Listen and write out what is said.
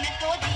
Me todo.